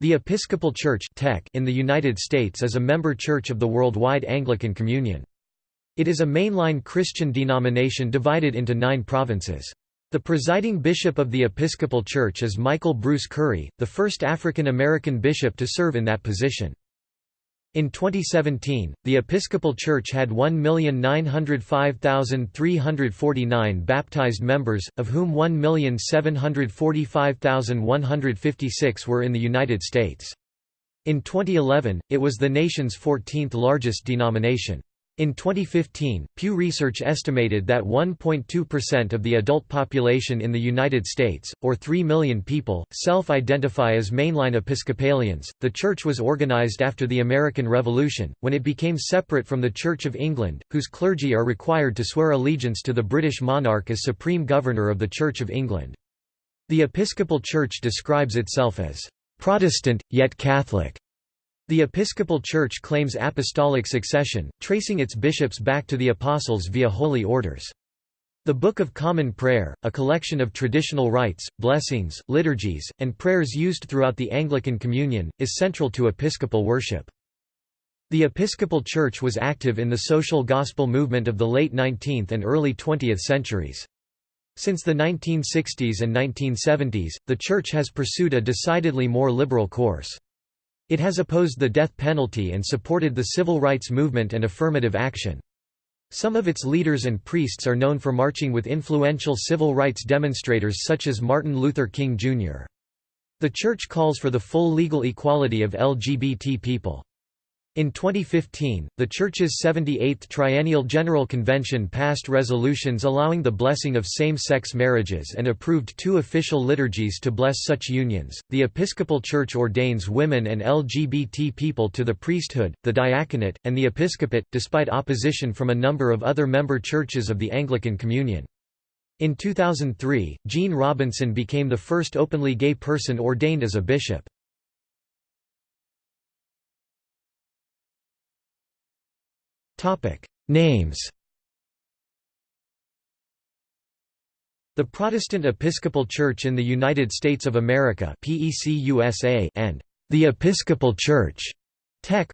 The Episcopal Church in the United States is a member church of the Worldwide Anglican Communion. It is a mainline Christian denomination divided into nine provinces. The presiding bishop of the Episcopal Church is Michael Bruce Curry, the first African American bishop to serve in that position. In 2017, the Episcopal Church had 1,905,349 baptized members, of whom 1,745,156 were in the United States. In 2011, it was the nation's 14th largest denomination. In 2015, Pew Research estimated that 1.2% of the adult population in the United States, or 3 million people, self identify as mainline Episcopalians. The Church was organized after the American Revolution, when it became separate from the Church of England, whose clergy are required to swear allegiance to the British monarch as Supreme Governor of the Church of England. The Episcopal Church describes itself as Protestant, yet Catholic. The Episcopal Church claims apostolic succession, tracing its bishops back to the apostles via holy orders. The Book of Common Prayer, a collection of traditional rites, blessings, liturgies, and prayers used throughout the Anglican Communion, is central to Episcopal worship. The Episcopal Church was active in the social gospel movement of the late 19th and early 20th centuries. Since the 1960s and 1970s, the Church has pursued a decidedly more liberal course. It has opposed the death penalty and supported the civil rights movement and affirmative action. Some of its leaders and priests are known for marching with influential civil rights demonstrators such as Martin Luther King, Jr. The Church calls for the full legal equality of LGBT people. In 2015, the Church's 78th Triennial General Convention passed resolutions allowing the blessing of same-sex marriages and approved two official liturgies to bless such unions. The Episcopal Church ordains women and LGBT people to the priesthood, the diaconate, and the episcopate, despite opposition from a number of other member churches of the Anglican Communion. In 2003, Gene Robinson became the first openly gay person ordained as a bishop. Names The Protestant Episcopal Church in the United States of America and the Episcopal Church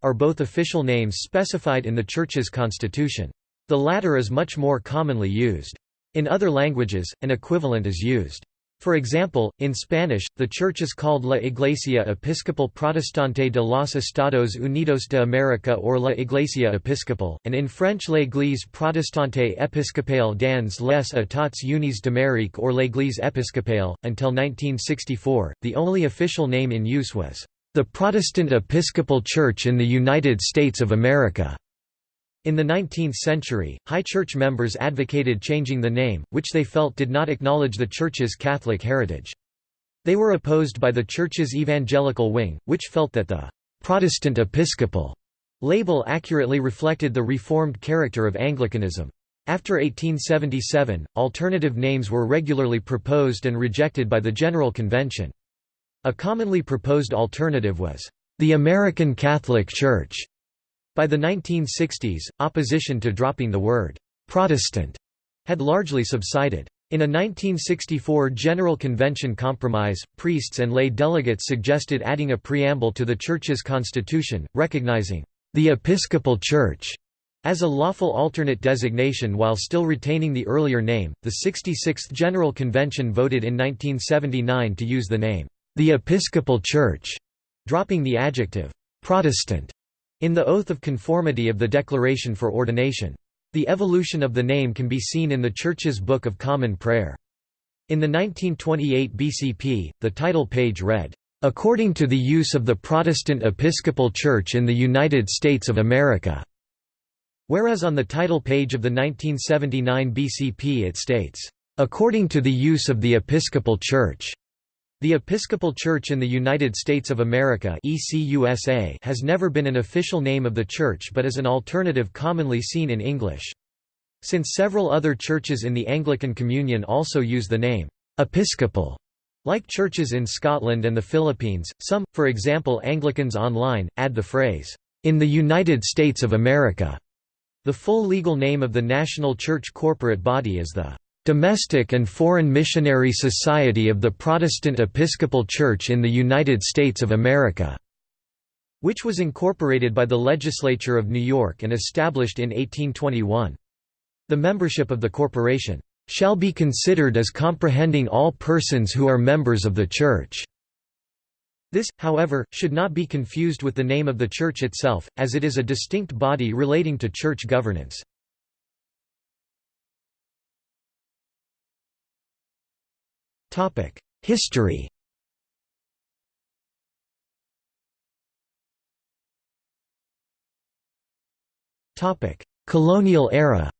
are both official names specified in the Church's constitution. The latter is much more commonly used. In other languages, an equivalent is used. For example, in Spanish, the church is called La Iglesia Episcopal Protestante de los Estados Unidos de América or La Iglesia Episcopal, and in French L'Église Protestante Episcopale dans les États Unis d'Amérique or L'Église Episcopale. Until 1964, the only official name in use was the Protestant Episcopal Church in the United States of America. In the 19th century, high church members advocated changing the name, which they felt did not acknowledge the church's Catholic heritage. They were opposed by the church's evangelical wing, which felt that the Protestant Episcopal label accurately reflected the reformed character of Anglicanism. After 1877, alternative names were regularly proposed and rejected by the General Convention. A commonly proposed alternative was, "...the American Catholic Church", by the 1960s, opposition to dropping the word «Protestant» had largely subsided. In a 1964 General Convention compromise, priests and lay delegates suggested adding a preamble to the Church's constitution, recognizing the Episcopal Church as a lawful alternate designation while still retaining the earlier name. The 66th General Convention voted in 1979 to use the name the Episcopal Church, dropping the adjective Protestant in the Oath of Conformity of the Declaration for Ordination. The evolution of the name can be seen in the Church's Book of Common Prayer. In the 1928 BCP, the title page read, "...according to the use of the Protestant Episcopal Church in the United States of America." Whereas on the title page of the 1979 BCP it states, "...according to the use of the Episcopal Church." The Episcopal Church in the United States of America ECUSA has never been an official name of the Church but is an alternative commonly seen in English. Since several other churches in the Anglican Communion also use the name, Episcopal, like churches in Scotland and the Philippines, some, for example Anglicans Online, add the phrase, "...in the United States of America." The full legal name of the national church corporate body is the Domestic and Foreign Missionary Society of the Protestant Episcopal Church in the United States of America", which was incorporated by the Legislature of New York and established in 1821. The membership of the corporation, "...shall be considered as comprehending all persons who are members of the Church." This, however, should not be confused with the name of the Church itself, as it is a distinct body relating to church governance. History. Topic: Colonial era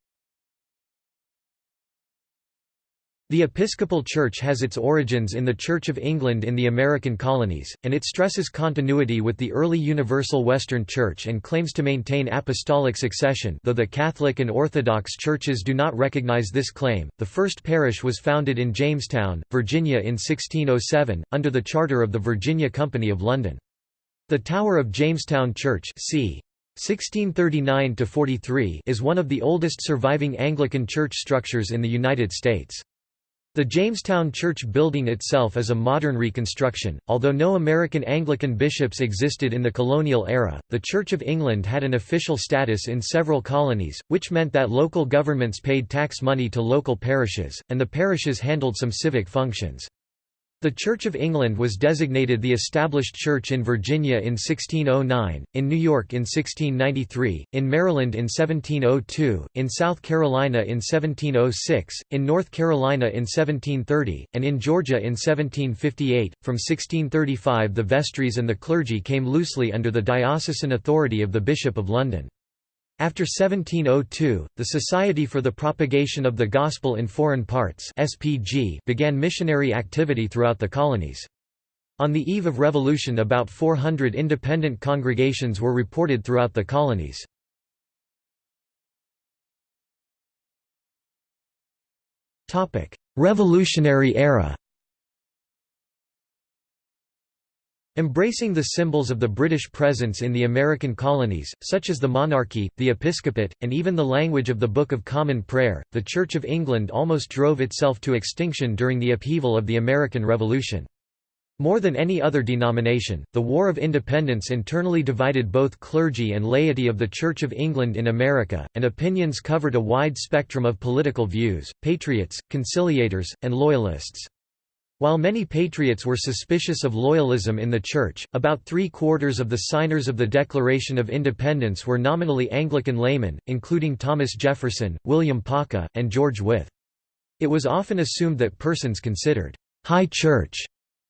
The Episcopal Church has its origins in the Church of England in the American colonies, and it stresses continuity with the early Universal Western Church and claims to maintain apostolic succession though the Catholic and Orthodox churches do not recognize this claim. The first parish was founded in Jamestown, Virginia in 1607, under the charter of the Virginia Company of London. The Tower of Jamestown Church c. 1639 is one of the oldest surviving Anglican church structures in the United States. The Jamestown Church building itself is a modern reconstruction. Although no American Anglican bishops existed in the colonial era, the Church of England had an official status in several colonies, which meant that local governments paid tax money to local parishes, and the parishes handled some civic functions. The Church of England was designated the established church in Virginia in 1609, in New York in 1693, in Maryland in 1702, in South Carolina in 1706, in North Carolina in 1730, and in Georgia in 1758. From 1635 the vestries and the clergy came loosely under the diocesan authority of the Bishop of London. After 1702, the Society for the Propagation of the Gospel in Foreign Parts (SPG) began missionary activity throughout the colonies. On the eve of revolution about 400 independent congregations were reported throughout the colonies. Revolutionary era Embracing the symbols of the British presence in the American colonies, such as the monarchy, the episcopate, and even the language of the Book of Common Prayer, the Church of England almost drove itself to extinction during the upheaval of the American Revolution. More than any other denomination, the War of Independence internally divided both clergy and laity of the Church of England in America, and opinions covered a wide spectrum of political views, patriots, conciliators, and loyalists. While many patriots were suspicious of loyalism in the Church, about three-quarters of the signers of the Declaration of Independence were nominally Anglican laymen, including Thomas Jefferson, William Paca, and George Wythe. It was often assumed that persons considered «high church»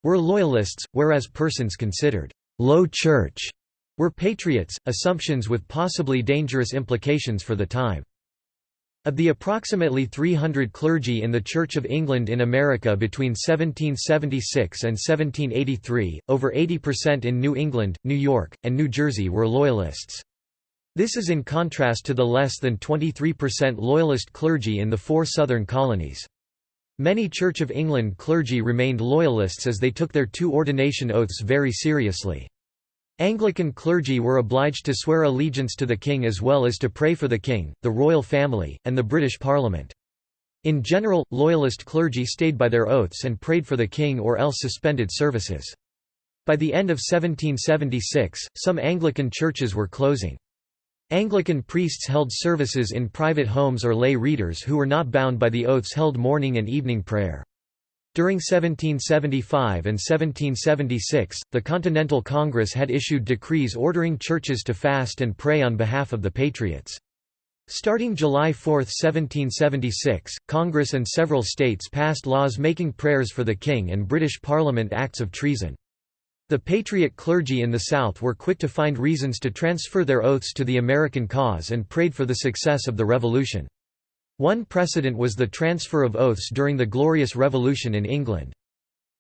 were loyalists, whereas persons considered «low church» were patriots, assumptions with possibly dangerous implications for the time. Of the approximately 300 clergy in the Church of England in America between 1776 and 1783, over 80% in New England, New York, and New Jersey were Loyalists. This is in contrast to the less than 23% Loyalist clergy in the four southern colonies. Many Church of England clergy remained Loyalists as they took their two ordination oaths very seriously. Anglican clergy were obliged to swear allegiance to the king as well as to pray for the king, the royal family, and the British Parliament. In general, loyalist clergy stayed by their oaths and prayed for the king or else suspended services. By the end of 1776, some Anglican churches were closing. Anglican priests held services in private homes or lay readers who were not bound by the oaths held morning and evening prayer. During 1775 and 1776, the Continental Congress had issued decrees ordering churches to fast and pray on behalf of the Patriots. Starting July 4, 1776, Congress and several states passed laws making prayers for the King and British Parliament acts of treason. The Patriot clergy in the South were quick to find reasons to transfer their oaths to the American cause and prayed for the success of the Revolution. One precedent was the transfer of oaths during the Glorious Revolution in England.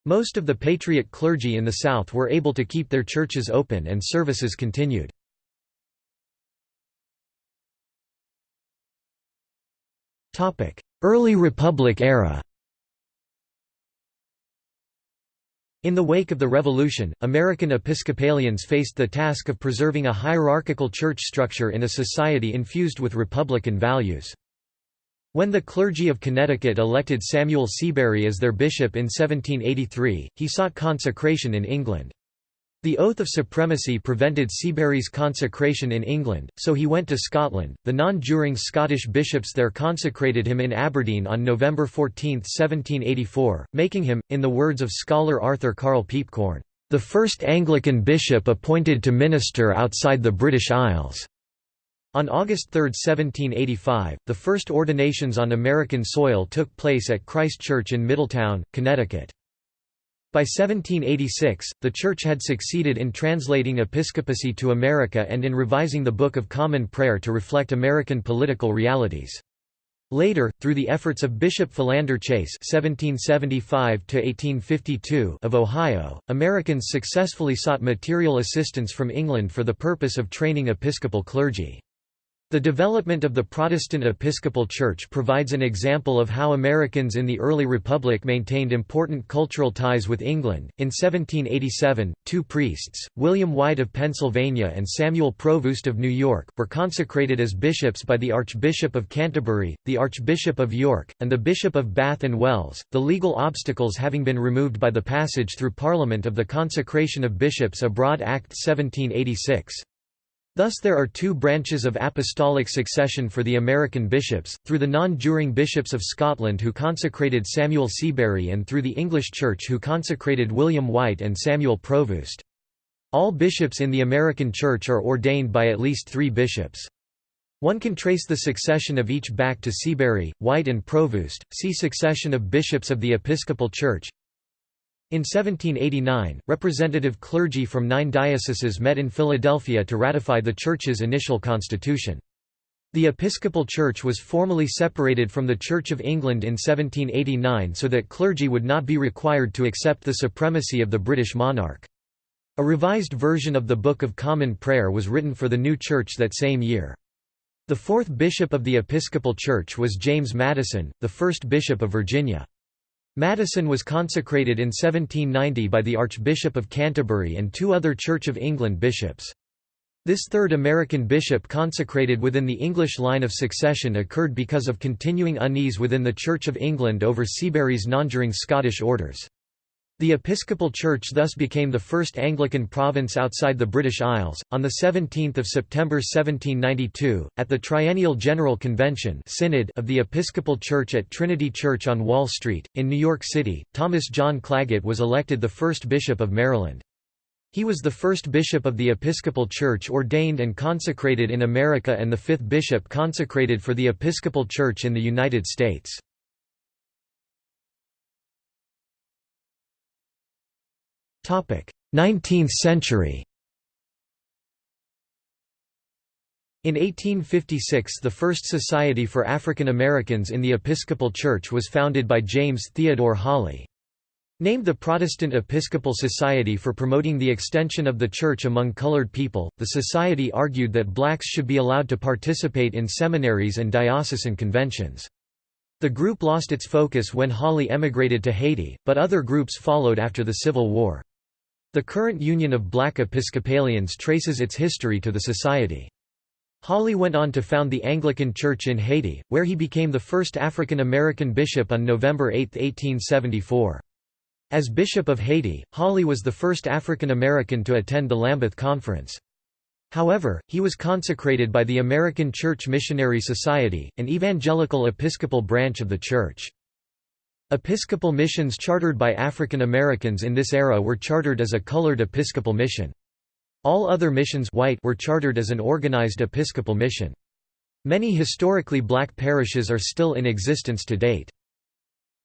Most of the Patriot clergy in the South were able to keep their churches open and services continued. Early Republic era In the wake of the Revolution, American Episcopalians faced the task of preserving a hierarchical church structure in a society infused with Republican values. When the clergy of Connecticut elected Samuel Seabury as their bishop in 1783, he sought consecration in England. The oath of supremacy prevented Seabury's consecration in England, so he went to Scotland. The non-juring Scottish bishops there consecrated him in Aberdeen on November 14, 1784, making him, in the words of scholar Arthur Carl Piepkorn, the first Anglican bishop appointed to minister outside the British Isles. On August 3, 1785, the first ordinations on American soil took place at Christ Church in Middletown, Connecticut. By 1786, the Church had succeeded in translating episcopacy to America and in revising the Book of Common Prayer to reflect American political realities. Later, through the efforts of Bishop Philander Chase (1775–1852) of Ohio, Americans successfully sought material assistance from England for the purpose of training episcopal clergy. The development of the Protestant Episcopal Church provides an example of how Americans in the early Republic maintained important cultural ties with England. In 1787, two priests, William White of Pennsylvania and Samuel Provoost of New York, were consecrated as bishops by the Archbishop of Canterbury, the Archbishop of York, and the Bishop of Bath and Wells, the legal obstacles having been removed by the passage through Parliament of the Consecration of Bishops Abroad Act 1786. Thus there are two branches of apostolic succession for the American bishops, through the non-juring bishops of Scotland who consecrated Samuel Seabury and through the English Church who consecrated William White and Samuel Provoost. All bishops in the American Church are ordained by at least three bishops. One can trace the succession of each back to Seabury, White and Provoost, see Succession of Bishops of the Episcopal Church, in 1789, representative clergy from nine dioceses met in Philadelphia to ratify the Church's initial constitution. The Episcopal Church was formally separated from the Church of England in 1789 so that clergy would not be required to accept the supremacy of the British monarch. A revised version of the Book of Common Prayer was written for the new church that same year. The fourth bishop of the Episcopal Church was James Madison, the first bishop of Virginia. Madison was consecrated in 1790 by the Archbishop of Canterbury and two other Church of England bishops. This third American bishop consecrated within the English line of succession occurred because of continuing unease within the Church of England over Seabury's nonjuring Scottish orders. The Episcopal Church thus became the first Anglican province outside the British Isles. On 17 September 1792, at the Triennial General Convention Synod of the Episcopal Church at Trinity Church on Wall Street, in New York City, Thomas John Clagett was elected the first Bishop of Maryland. He was the first bishop of the Episcopal Church ordained and consecrated in America and the fifth bishop consecrated for the Episcopal Church in the United States. 19th century In 1856 the first Society for African Americans in the Episcopal Church was founded by James Theodore Holly. Named the Protestant Episcopal Society for promoting the extension of the Church among colored people, the society argued that blacks should be allowed to participate in seminaries and diocesan conventions. The group lost its focus when Holly emigrated to Haiti, but other groups followed after the Civil War. The current Union of Black Episcopalians traces its history to the society. Holly went on to found the Anglican Church in Haiti, where he became the first African American bishop on November 8, 1874. As Bishop of Haiti, Holly was the first African American to attend the Lambeth Conference. However, he was consecrated by the American Church Missionary Society, an evangelical episcopal branch of the church. Episcopal missions chartered by African Americans in this era were chartered as a colored Episcopal mission. All other missions white were chartered as an organized Episcopal mission. Many historically black parishes are still in existence to date.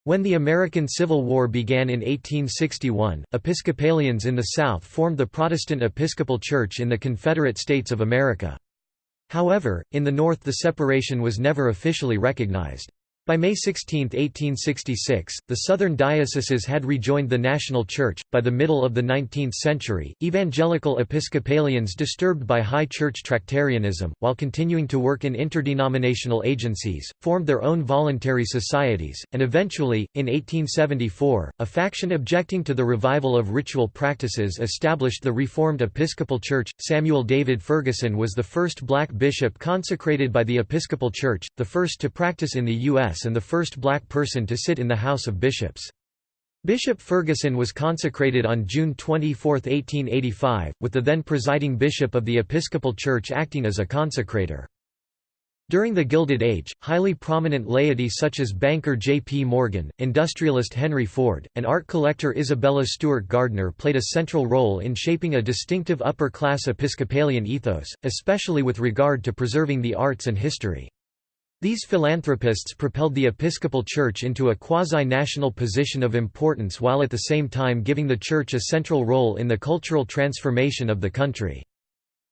When the American Civil War began in 1861, Episcopalians in the South formed the Protestant Episcopal Church in the Confederate States of America. However, in the North the separation was never officially recognized. By May 16, 1866, the southern dioceses had rejoined the national church. By the middle of the 19th century, evangelical Episcopalians disturbed by high church Tractarianism, while continuing to work in interdenominational agencies, formed their own voluntary societies, and eventually, in 1874, a faction objecting to the revival of ritual practices established the Reformed Episcopal Church. Samuel David Ferguson was the first black bishop consecrated by the Episcopal Church, the first to practice in the U.S and the first black person to sit in the House of Bishops. Bishop Ferguson was consecrated on June 24, 1885, with the then presiding bishop of the Episcopal Church acting as a consecrator. During the Gilded Age, highly prominent laity such as banker J. P. Morgan, industrialist Henry Ford, and art collector Isabella Stewart Gardner played a central role in shaping a distinctive upper-class Episcopalian ethos, especially with regard to preserving the arts and history. These philanthropists propelled the Episcopal Church into a quasi-national position of importance while at the same time giving the Church a central role in the cultural transformation of the country.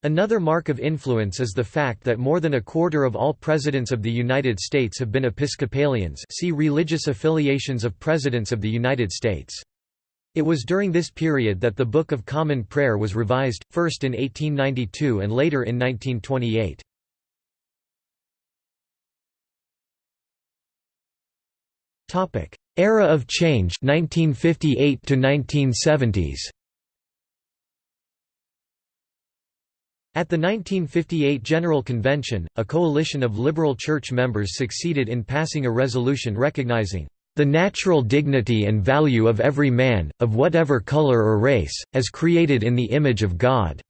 Another mark of influence is the fact that more than a quarter of all presidents of the United States have been Episcopalians see religious affiliations of presidents of the United States. It was during this period that the Book of Common Prayer was revised, first in 1892 and later in 1928. Topic: Era of Change 1958 to 1970s. At the 1958 General Convention, a coalition of liberal church members succeeded in passing a resolution recognizing the natural dignity and value of every man, of whatever color or race, as created in the image of God."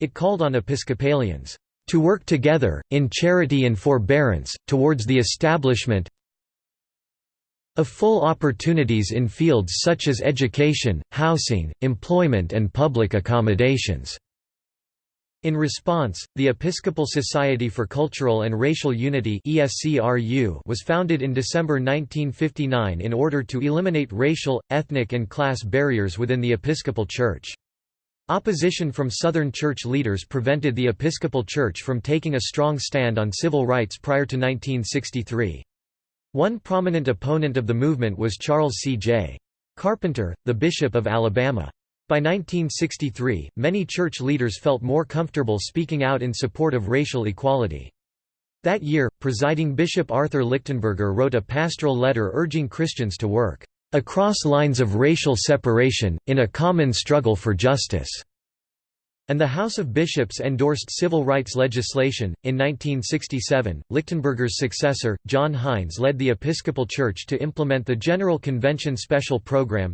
It called on Episcopalians, "...to work together, in charity and forbearance, towards the establishment, of full opportunities in fields such as education, housing, employment and public accommodations." In response, the Episcopal Society for Cultural and Racial Unity was founded in December 1959 in order to eliminate racial, ethnic and class barriers within the Episcopal Church. Opposition from Southern church leaders prevented the Episcopal Church from taking a strong stand on civil rights prior to 1963. One prominent opponent of the movement was Charles C. J. Carpenter, the Bishop of Alabama. By 1963, many church leaders felt more comfortable speaking out in support of racial equality. That year, presiding Bishop Arthur Lichtenberger wrote a pastoral letter urging Christians to work across lines of racial separation, in a common struggle for justice. And the House of Bishops endorsed civil rights legislation. In 1967, Lichtenberger's successor, John Hines, led the Episcopal Church to implement the General Convention Special Program.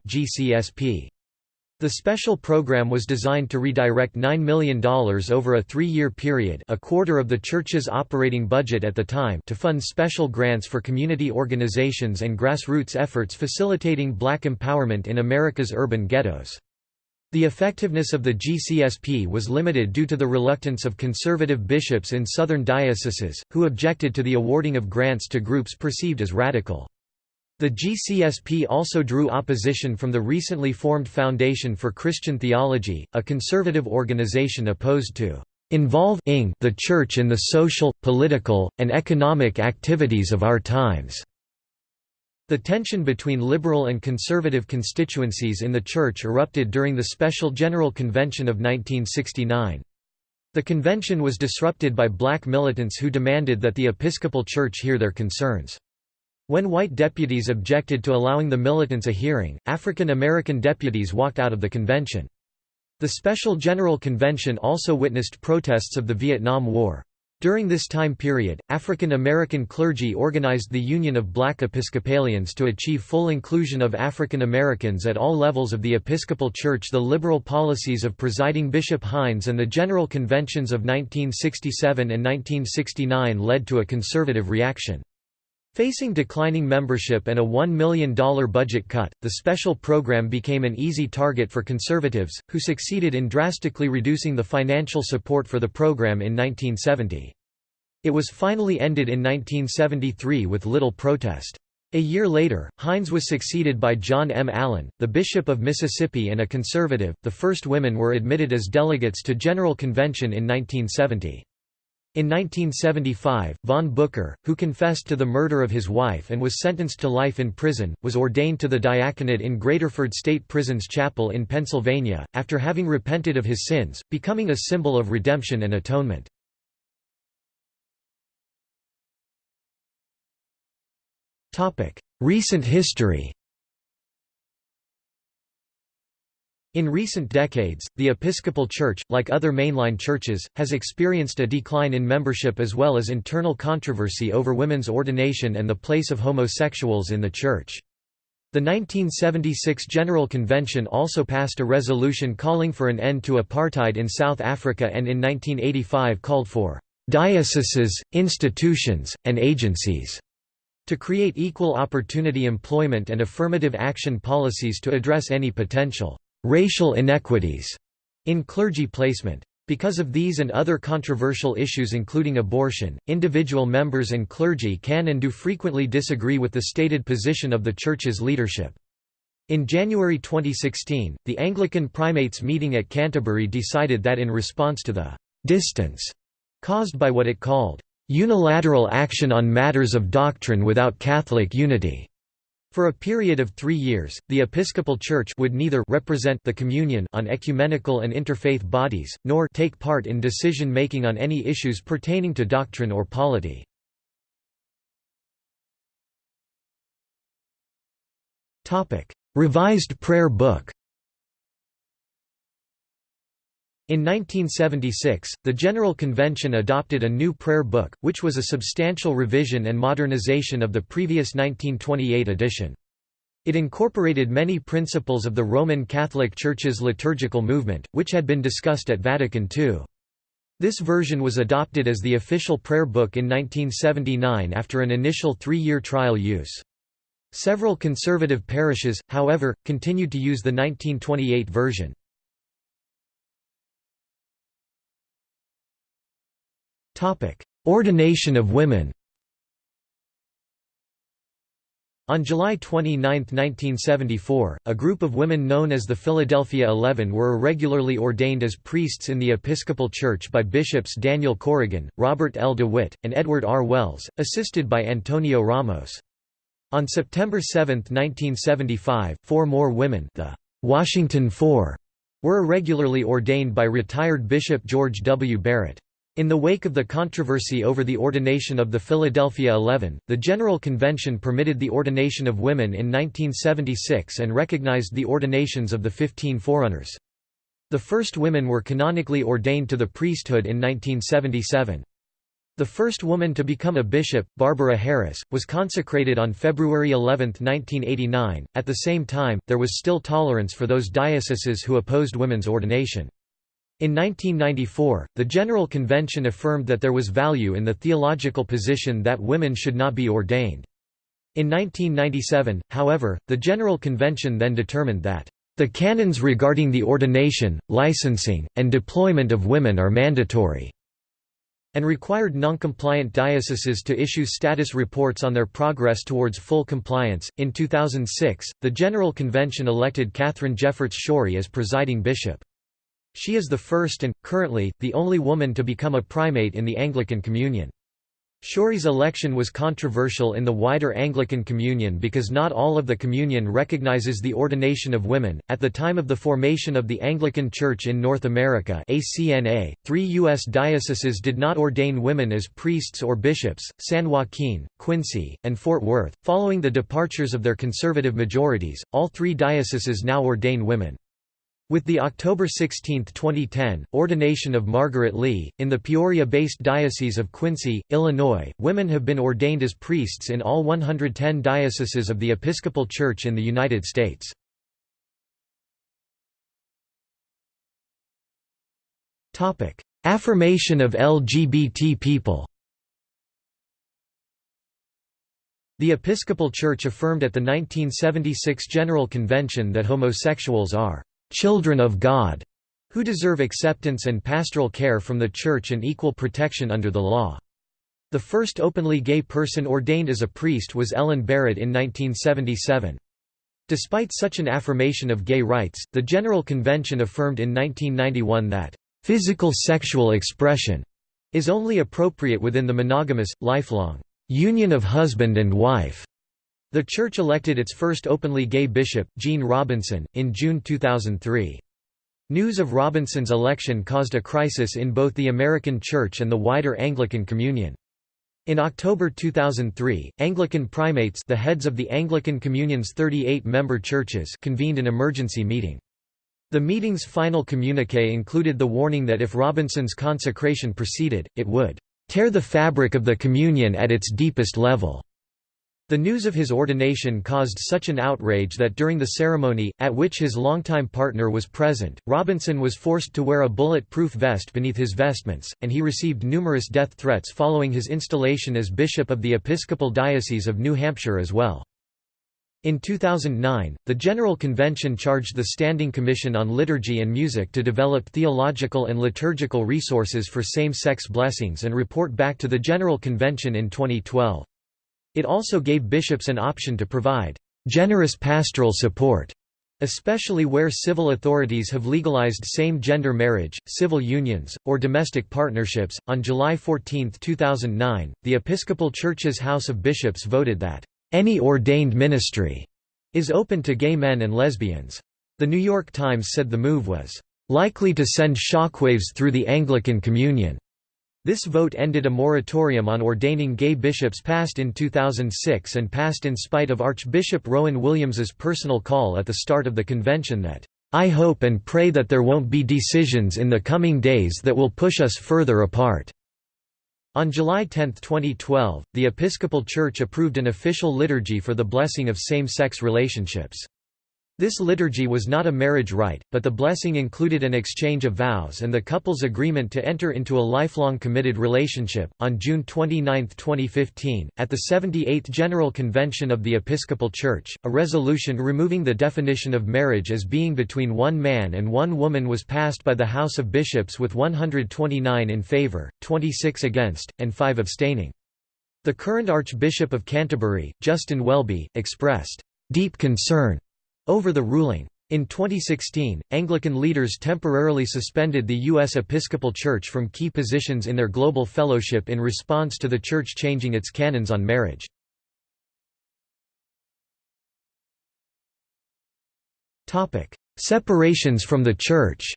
The special program was designed to redirect $9 million over a three-year period a quarter of the Church's operating budget at the time to fund special grants for community organizations and grassroots efforts facilitating black empowerment in America's urban ghettos. The effectiveness of the GCSP was limited due to the reluctance of conservative bishops in southern dioceses, who objected to the awarding of grants to groups perceived as radical. The GCSP also drew opposition from the recently formed Foundation for Christian Theology, a conservative organization opposed to involving the Church in the social, political, and economic activities of our times. The tension between liberal and conservative constituencies in the Church erupted during the Special General Convention of 1969. The convention was disrupted by black militants who demanded that the Episcopal Church hear their concerns. When white deputies objected to allowing the militants a hearing, African American deputies walked out of the convention. The Special General Convention also witnessed protests of the Vietnam War. During this time period, African American clergy organized the Union of Black Episcopalians to achieve full inclusion of African Americans at all levels of the Episcopal Church. The liberal policies of presiding Bishop Hines and the General Conventions of 1967 and 1969 led to a conservative reaction. Facing declining membership and a $1 million budget cut, the special program became an easy target for conservatives, who succeeded in drastically reducing the financial support for the program in 1970. It was finally ended in 1973 with little protest. A year later, Hines was succeeded by John M. Allen, the Bishop of Mississippi and a conservative. The first women were admitted as delegates to General Convention in 1970. In 1975, von Bucer, who confessed to the murder of his wife and was sentenced to life in prison, was ordained to the diaconate in Graterford State Prison's chapel in Pennsylvania, after having repented of his sins, becoming a symbol of redemption and atonement. Recent history In recent decades, the Episcopal Church, like other mainline churches, has experienced a decline in membership as well as internal controversy over women's ordination and the place of homosexuals in the Church. The 1976 General Convention also passed a resolution calling for an end to apartheid in South Africa and in 1985 called for dioceses, institutions, and agencies to create equal opportunity employment and affirmative action policies to address any potential racial inequities in clergy placement. Because of these and other controversial issues including abortion, individual members and clergy can and do frequently disagree with the stated position of the Church's leadership. In January 2016, the Anglican primates meeting at Canterbury decided that in response to the «distance» caused by what it called «unilateral action on matters of doctrine without Catholic unity», for a period of three years, the Episcopal Church would neither represent the Communion on ecumenical and interfaith bodies, nor take part in decision-making on any issues pertaining to doctrine or polity. Revised Prayer Book In 1976, the General Convention adopted a new prayer book, which was a substantial revision and modernization of the previous 1928 edition. It incorporated many principles of the Roman Catholic Church's liturgical movement, which had been discussed at Vatican II. This version was adopted as the official prayer book in 1979 after an initial three-year trial use. Several conservative parishes, however, continued to use the 1928 version. Ordination of women On July 29, 1974, a group of women known as the Philadelphia Eleven were irregularly ordained as priests in the Episcopal Church by bishops Daniel Corrigan, Robert L. DeWitt, and Edward R. Wells, assisted by Antonio Ramos. On September 7, 1975, four more women the Washington Four were irregularly ordained by retired Bishop George W. Barrett. In the wake of the controversy over the ordination of the Philadelphia Eleven, the General Convention permitted the ordination of women in 1976 and recognized the ordinations of the Fifteen Forerunners. The first women were canonically ordained to the priesthood in 1977. The first woman to become a bishop, Barbara Harris, was consecrated on February 11, 1989. At the same time, there was still tolerance for those dioceses who opposed women's ordination. In 1994, the General Convention affirmed that there was value in the theological position that women should not be ordained. In 1997, however, the General Convention then determined that, "...the canons regarding the ordination, licensing, and deployment of women are mandatory." and required noncompliant dioceses to issue status reports on their progress towards full compliance. In 2006, the General Convention elected Katharine Jefferts Schori as presiding bishop. She is the first and, currently, the only woman to become a primate in the Anglican Communion. Schori's election was controversial in the wider Anglican Communion because not all of the Communion recognizes the ordination of women. At the time of the formation of the Anglican Church in North America (ACNA), three U.S. dioceses did not ordain women as priests or bishops: San Joaquin, Quincy, and Fort Worth. Following the departures of their conservative majorities, all three dioceses now ordain women. With the October 16, 2010, ordination of Margaret Lee, in the Peoria-based Diocese of Quincy, Illinois, women have been ordained as priests in all 110 dioceses of the Episcopal Church in the United States. Affirmation of LGBT people The Episcopal Church affirmed at the 1976 General Convention that homosexuals are children of God, who deserve acceptance and pastoral care from the Church and equal protection under the law. The first openly gay person ordained as a priest was Ellen Barrett in 1977. Despite such an affirmation of gay rights, the General Convention affirmed in 1991 that, "...physical sexual expression," is only appropriate within the monogamous, lifelong union of husband and wife. The church elected its first openly gay bishop, Gene Robinson, in June 2003. News of Robinson's election caused a crisis in both the American Church and the wider Anglican Communion. In October 2003, Anglican primates the heads of the Anglican Communion's 38-member churches convened an emergency meeting. The meeting's final communique included the warning that if Robinson's consecration proceeded, it would "...tear the fabric of the Communion at its deepest level." The news of his ordination caused such an outrage that during the ceremony, at which his longtime partner was present, Robinson was forced to wear a bullet-proof vest beneath his vestments, and he received numerous death threats following his installation as bishop of the Episcopal Diocese of New Hampshire as well. In 2009, the General Convention charged the Standing Commission on Liturgy and Music to develop theological and liturgical resources for same-sex blessings and report back to the General Convention in 2012. It also gave bishops an option to provide generous pastoral support, especially where civil authorities have legalized same gender marriage, civil unions, or domestic partnerships. On July 14, 2009, the Episcopal Church's House of Bishops voted that any ordained ministry is open to gay men and lesbians. The New York Times said the move was likely to send shockwaves through the Anglican Communion. This vote ended a moratorium on ordaining gay bishops passed in 2006 and passed in spite of Archbishop Rowan Williams's personal call at the start of the convention that, "...I hope and pray that there won't be decisions in the coming days that will push us further apart." On July 10, 2012, the Episcopal Church approved an official liturgy for the blessing of same-sex relationships. This liturgy was not a marriage rite, but the blessing included an exchange of vows and the couple's agreement to enter into a lifelong committed relationship. On June 29, 2015, at the 78th General Convention of the Episcopal Church, a resolution removing the definition of marriage as being between one man and one woman was passed by the House of Bishops with 129 in favor, 26 against, and 5 abstaining. The current Archbishop of Canterbury, Justin Welby, expressed deep concern over the ruling. In 2016, Anglican leaders temporarily suspended the U.S. Episcopal Church from key positions in their global fellowship in response to the Church changing its canons on marriage. Separations from the Church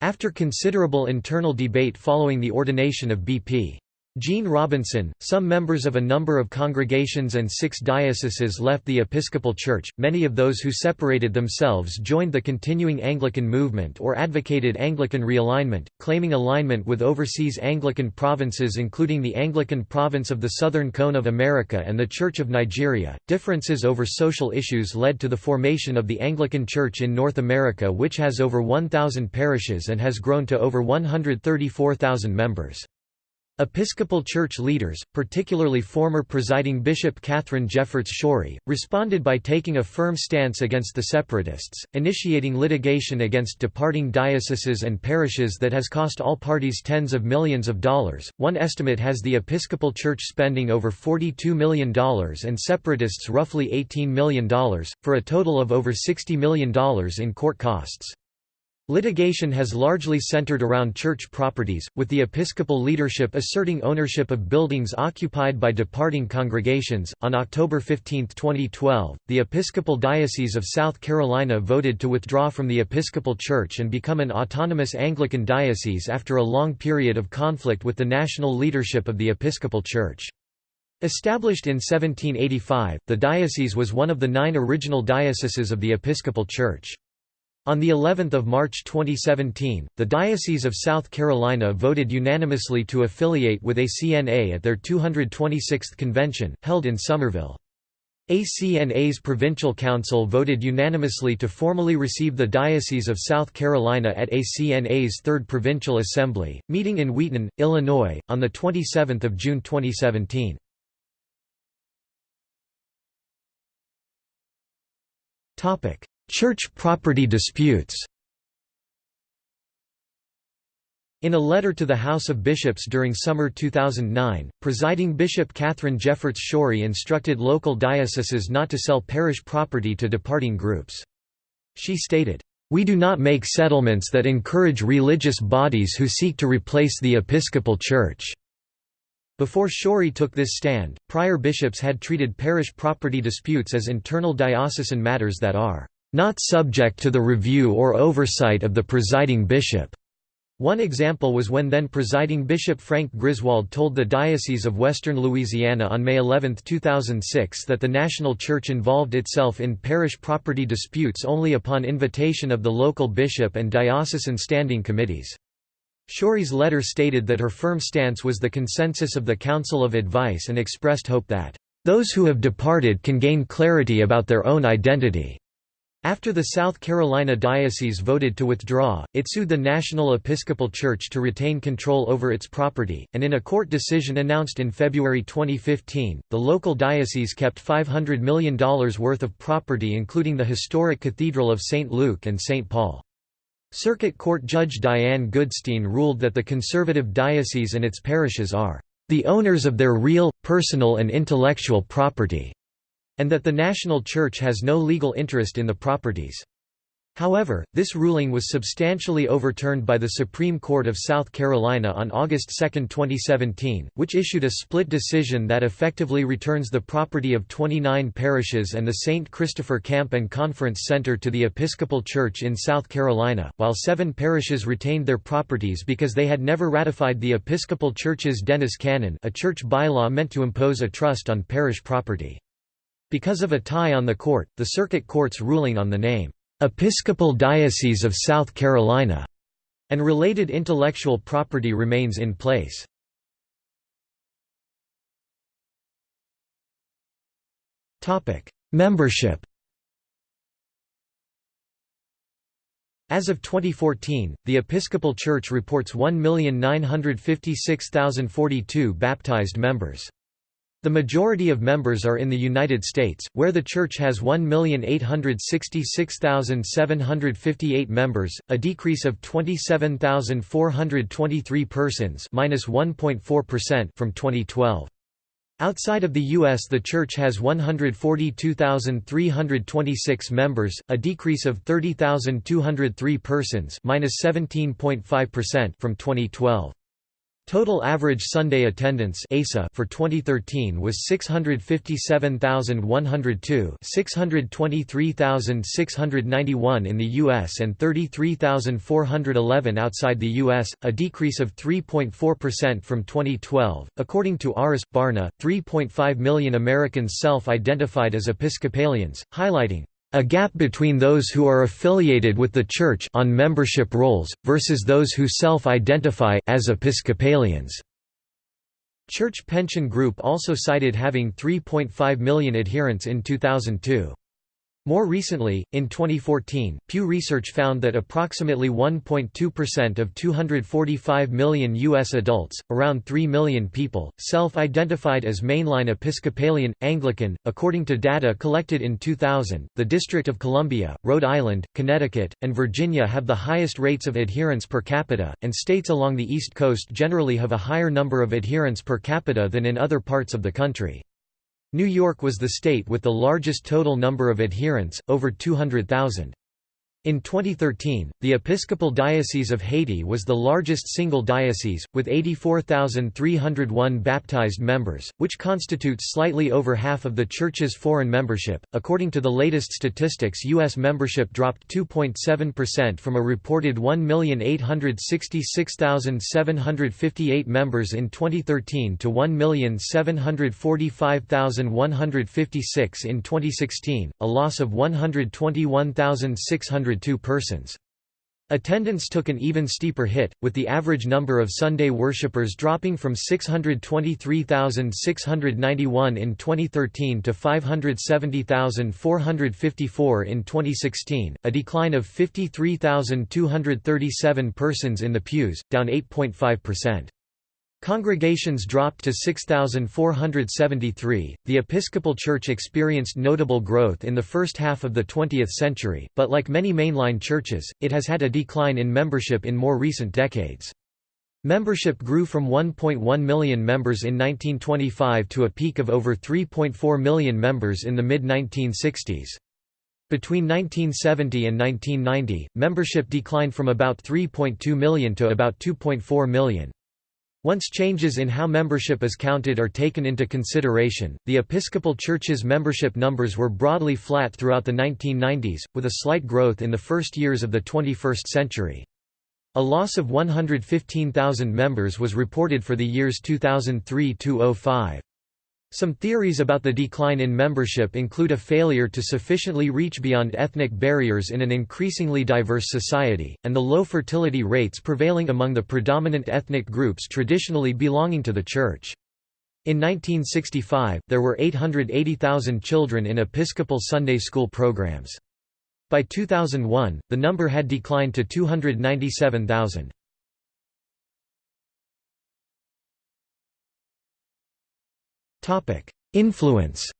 After considerable internal debate following the ordination of B.P. Gene Robinson, some members of a number of congregations and six dioceses left the Episcopal Church, many of those who separated themselves joined the continuing Anglican movement or advocated Anglican realignment, claiming alignment with overseas Anglican provinces including the Anglican province of the Southern Cone of America and the Church of Nigeria. Differences over social issues led to the formation of the Anglican Church in North America which has over 1,000 parishes and has grown to over 134,000 members. Episcopal Church leaders, particularly former presiding Bishop Katharine Jefferts Schori, responded by taking a firm stance against the separatists, initiating litigation against departing dioceses and parishes that has cost all parties tens of millions of dollars. One estimate has the Episcopal Church spending over $42 million and separatists roughly $18 million, for a total of over $60 million in court costs. Litigation has largely centered around church properties, with the episcopal leadership asserting ownership of buildings occupied by departing congregations. On October 15, 2012, the Episcopal Diocese of South Carolina voted to withdraw from the Episcopal Church and become an autonomous Anglican diocese after a long period of conflict with the national leadership of the Episcopal Church. Established in 1785, the diocese was one of the nine original dioceses of the Episcopal Church. On the 11th of March 2017, the Diocese of South Carolina voted unanimously to affiliate with ACNA at their 226th convention, held in Summerville. ACNA's Provincial Council voted unanimously to formally receive the Diocese of South Carolina at ACNA's Third Provincial Assembly, meeting in Wheaton, Illinois, on 27 June 2017. Church property disputes In a letter to the House of Bishops during summer 2009, presiding Bishop Katharine Jefferts Schori instructed local dioceses not to sell parish property to departing groups. She stated, We do not make settlements that encourage religious bodies who seek to replace the Episcopal Church." Before Schori took this stand, prior bishops had treated parish property disputes as internal diocesan matters that are not subject to the review or oversight of the presiding bishop. One example was when then presiding Bishop Frank Griswold told the Diocese of Western Louisiana on May 11, 2006 that the national church involved itself in parish property disputes only upon invitation of the local bishop and diocesan standing committees. Schori's letter stated that her firm stance was the consensus of the Council of Advice and expressed hope that, "...those who have departed can gain clarity about their own identity." After the South Carolina Diocese voted to withdraw, it sued the National Episcopal Church to retain control over its property, and in a court decision announced in February 2015, the local diocese kept $500 million worth of property including the historic Cathedral of St. Luke and St. Paul. Circuit Court Judge Diane Goodstein ruled that the conservative diocese and its parishes are the owners of their real, personal and intellectual property and that the national church has no legal interest in the properties. However, this ruling was substantially overturned by the Supreme Court of South Carolina on August 2, 2017, which issued a split decision that effectively returns the property of 29 parishes and the St. Christopher Camp and Conference Center to the Episcopal Church in South Carolina, while seven parishes retained their properties because they had never ratified the Episcopal Church's Dennis Canon a church bylaw meant to impose a trust on parish property. Because of a tie on the court, the circuit court's ruling on the name, "'Episcopal Diocese of South Carolina' and related intellectual property remains in place. Membership As of 2014, the Episcopal Church reports 1,956,042 baptized members. The majority of members are in the United States, where the Church has 1,866,758 members, a decrease of 27,423 persons from 2012. Outside of the U.S. the Church has 142,326 members, a decrease of 30,203 persons from 2012. Total average Sunday attendance ASA for 2013 was 657,102 623,691 in the U.S. and 33,411 outside the U.S., a decrease of 3.4% from 2012. According to Aris Barna, 3.5 million Americans self-identified as Episcopalians, highlighting a gap between those who are affiliated with the Church on membership rolls, versus those who self-identify as Episcopalians. Church Pension Group also cited having 3.5 million adherents in 2002. More recently, in 2014, Pew Research found that approximately 1.2% of 245 million U.S. adults, around 3 million people, self-identified as mainline Episcopalian, Anglican. According to data collected in 2000, the District of Columbia, Rhode Island, Connecticut, and Virginia have the highest rates of adherence per capita, and states along the East Coast generally have a higher number of adherents per capita than in other parts of the country. New York was the state with the largest total number of adherents, over 200,000. In 2013, the Episcopal Diocese of Haiti was the largest single diocese, with 84,301 baptized members, which constitutes slightly over half of the Church's foreign membership. According to the latest statistics, U.S. membership dropped 2.7% from a reported 1,866,758 members in 2013 to 1,745,156 in 2016, a loss of 121,600 persons. Attendance took an even steeper hit, with the average number of Sunday worshippers dropping from 623,691 in 2013 to 570,454 in 2016, a decline of 53,237 persons in the pews, down 8.5%. Congregations dropped to 6,473. The Episcopal Church experienced notable growth in the first half of the 20th century, but like many mainline churches, it has had a decline in membership in more recent decades. Membership grew from 1.1 million members in 1925 to a peak of over 3.4 million members in the mid-1960s. Between 1970 and 1990, membership declined from about 3.2 million to about 2.4 million. Once changes in how membership is counted are taken into consideration, the Episcopal Church's membership numbers were broadly flat throughout the 1990s, with a slight growth in the first years of the 21st century. A loss of 115,000 members was reported for the years 2003–05. Some theories about the decline in membership include a failure to sufficiently reach beyond ethnic barriers in an increasingly diverse society, and the low fertility rates prevailing among the predominant ethnic groups traditionally belonging to the Church. In 1965, there were 880,000 children in Episcopal Sunday school programs. By 2001, the number had declined to 297,000. Influence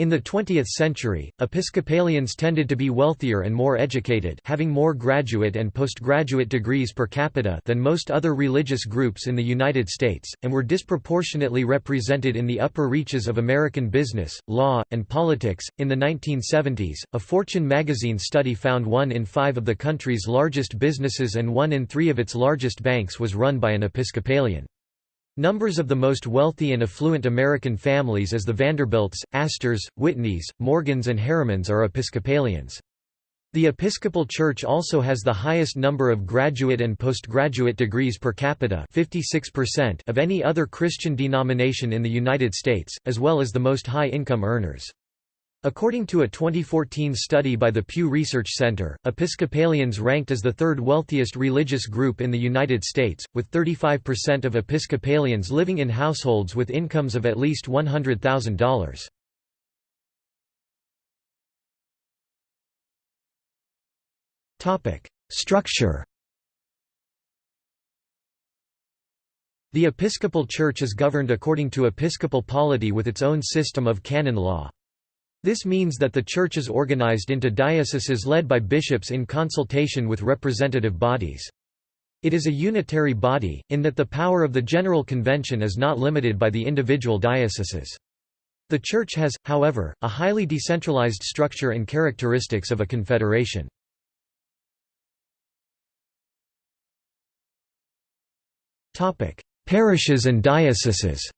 In the 20th century, Episcopalians tended to be wealthier and more educated having more graduate and postgraduate degrees per capita than most other religious groups in the United States, and were disproportionately represented in the upper reaches of American business, law, and politics. In the 1970s, a Fortune magazine study found one in five of the country's largest businesses and one in three of its largest banks was run by an Episcopalian. Numbers of the most wealthy and affluent American families as the Vanderbilts, Astors, Whitneys, Morgans and Harrimans are Episcopalians. The Episcopal Church also has the highest number of graduate and postgraduate degrees per capita 56% of any other Christian denomination in the United States, as well as the most high-income earners. According to a 2014 study by the Pew Research Center, Episcopalians ranked as the third wealthiest religious group in the United States, with 35% of Episcopalians living in households with incomes of at least $100,000. Structure The Episcopal Church is governed according to episcopal polity with its own system of canon law. This means that the Church is organized into dioceses led by bishops in consultation with representative bodies. It is a unitary body, in that the power of the General Convention is not limited by the individual dioceses. The Church has, however, a highly decentralized structure and characteristics of a confederation. Parishes and dioceses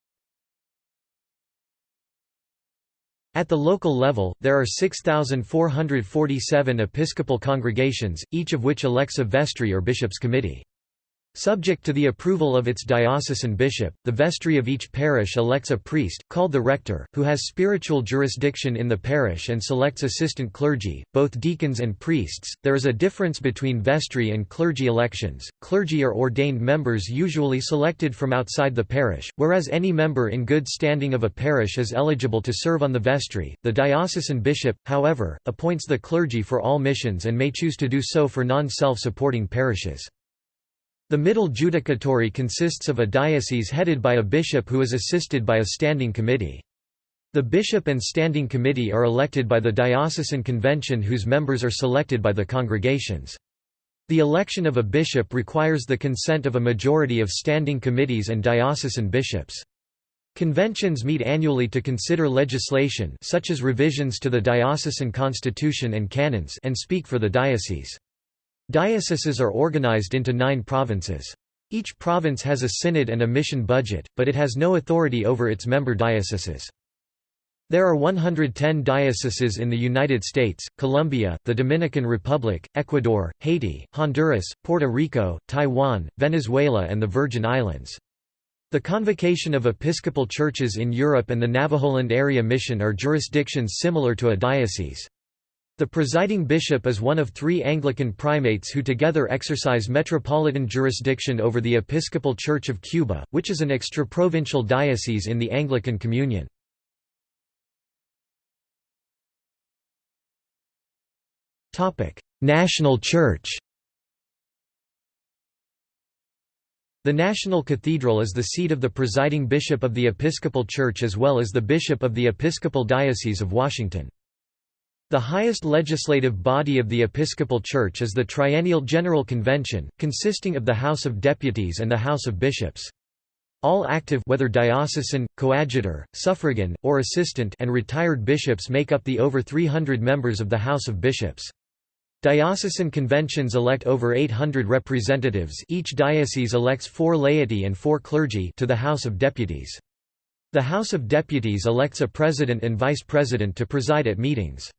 At the local level, there are 6,447 episcopal congregations, each of which elects a vestry or bishop's committee. Subject to the approval of its diocesan bishop, the vestry of each parish elects a priest, called the rector, who has spiritual jurisdiction in the parish and selects assistant clergy, both deacons and priests. There is a difference between vestry and clergy elections. Clergy are ordained members usually selected from outside the parish, whereas any member in good standing of a parish is eligible to serve on the vestry. The diocesan bishop, however, appoints the clergy for all missions and may choose to do so for non self supporting parishes. The middle judicatory consists of a diocese headed by a bishop who is assisted by a standing committee. The bishop and standing committee are elected by the diocesan convention whose members are selected by the congregations. The election of a bishop requires the consent of a majority of standing committees and diocesan bishops. Conventions meet annually to consider legislation such as revisions to the diocesan constitution and canons and speak for the diocese. Dioceses are organized into nine provinces. Each province has a synod and a mission budget, but it has no authority over its member dioceses. There are 110 dioceses in the United States, Colombia, the Dominican Republic, Ecuador, Haiti, Honduras, Puerto Rico, Taiwan, Venezuela and the Virgin Islands. The Convocation of Episcopal Churches in Europe and the Navajoland Area Mission are jurisdictions similar to a diocese. The presiding bishop is one of three Anglican primates who together exercise metropolitan jurisdiction over the Episcopal Church of Cuba, which is an extraprovincial diocese in the Anglican Communion. National Church The National Cathedral is the seat of the presiding bishop of the Episcopal Church as well as the bishop of the Episcopal Diocese of Washington. The highest legislative body of the Episcopal Church is the Triennial General Convention, consisting of the House of Deputies and the House of Bishops. All active whether diocesan, coadjutor, suffragan, or assistant and retired bishops make up the over 300 members of the House of Bishops. Diocesan conventions elect over 800 representatives each diocese elects four laity and four clergy to the House of Deputies. The House of Deputies elects a president and vice president to preside at meetings.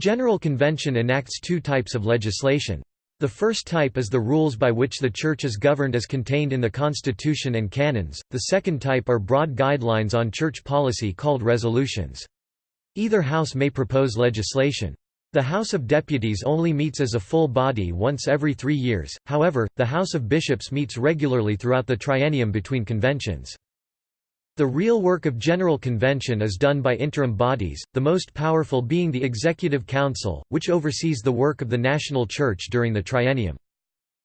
General Convention enacts two types of legislation. The first type is the rules by which the Church is governed as contained in the Constitution and canons, the second type are broad guidelines on church policy called resolutions. Either house may propose legislation. The House of Deputies only meets as a full body once every three years, however, the House of Bishops meets regularly throughout the triennium between conventions. The real work of General Convention is done by interim bodies, the most powerful being the Executive Council, which oversees the work of the national church during the triennium.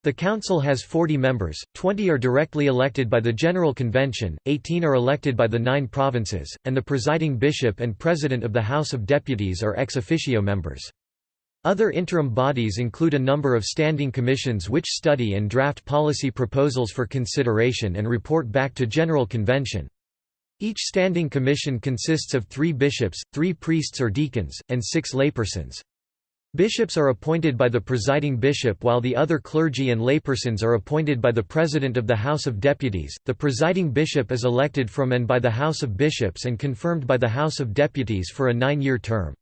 The council has 40 members, 20 are directly elected by the General Convention, 18 are elected by the nine provinces, and the presiding bishop and president of the House of Deputies are ex officio members. Other interim bodies include a number of standing commissions which study and draft policy proposals for consideration and report back to General Convention. Each standing commission consists of three bishops, three priests or deacons, and six laypersons. Bishops are appointed by the presiding bishop while the other clergy and laypersons are appointed by the president of the House of Deputies. The presiding bishop is elected from and by the House of Bishops and confirmed by the House of Deputies for a nine-year term.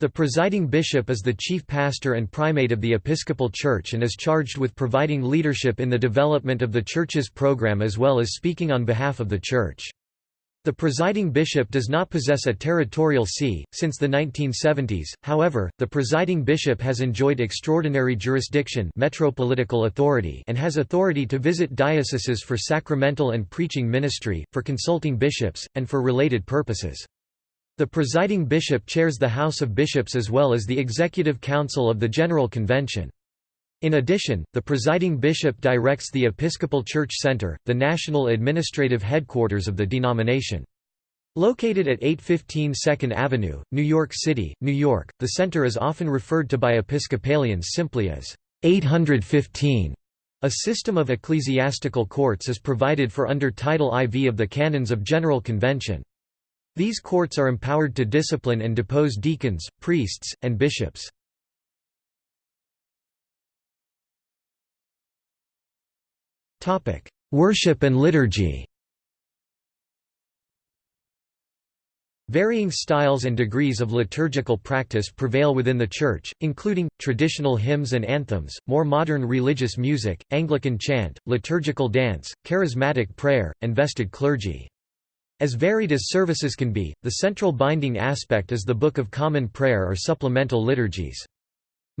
The presiding bishop is the chief pastor and primate of the Episcopal Church and is charged with providing leadership in the development of the Church's program as well as speaking on behalf of the Church. The presiding bishop does not possess a territorial see. Since the 1970s, however, the presiding bishop has enjoyed extraordinary jurisdiction metropolitical authority and has authority to visit dioceses for sacramental and preaching ministry, for consulting bishops, and for related purposes. The presiding bishop chairs the House of Bishops as well as the Executive Council of the General Convention. In addition, the presiding bishop directs the Episcopal Church Center, the national administrative headquarters of the denomination. Located at 815 2nd Avenue, New York City, New York, the center is often referred to by Episcopalians simply as 815. A system of ecclesiastical courts is provided for under Title IV of the Canons of General Convention. These courts are empowered to discipline and depose deacons, priests, and bishops. Topic: Worship and liturgy. Varying styles and degrees of liturgical practice prevail within the Church, including, traditional hymns and anthems, more modern religious music, Anglican chant, liturgical dance, charismatic prayer, and vested clergy. As varied as services can be, the central binding aspect is the Book of Common Prayer or supplemental liturgies.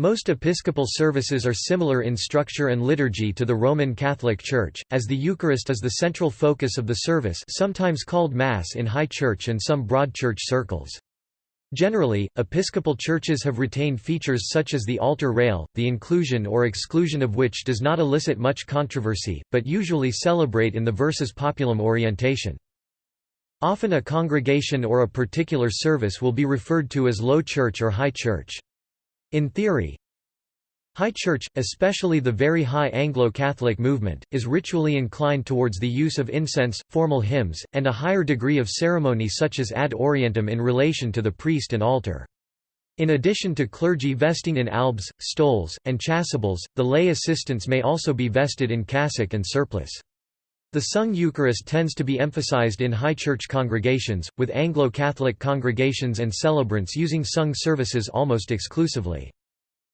Most Episcopal services are similar in structure and liturgy to the Roman Catholic Church, as the Eucharist is the central focus of the service sometimes called Mass in High Church and some Broad Church circles. Generally, Episcopal churches have retained features such as the altar rail, the inclusion or exclusion of which does not elicit much controversy, but usually celebrate in the versus populum orientation. Often a congregation or a particular service will be referred to as Low Church or High Church. In theory, High Church, especially the very high Anglo-Catholic movement, is ritually inclined towards the use of incense, formal hymns, and a higher degree of ceremony such as ad orientem in relation to the priest and altar. In addition to clergy vesting in albs, stoles, and chasubles, the lay assistants may also be vested in cassock and surplice. The sung Eucharist tends to be emphasized in high church congregations, with Anglo-Catholic congregations and celebrants using sung services almost exclusively.